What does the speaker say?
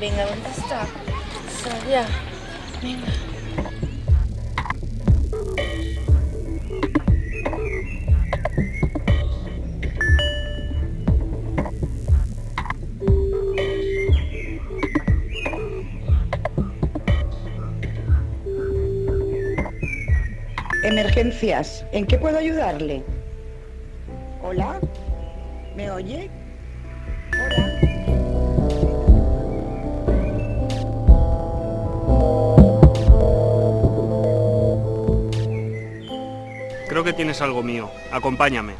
Venga, ¿dónde está? Sabía. Venga. Emergencias, ¿en qué puedo ayudarle? Hola, ¿me oye? Hola. Creo que tienes algo mío. Acompáñame.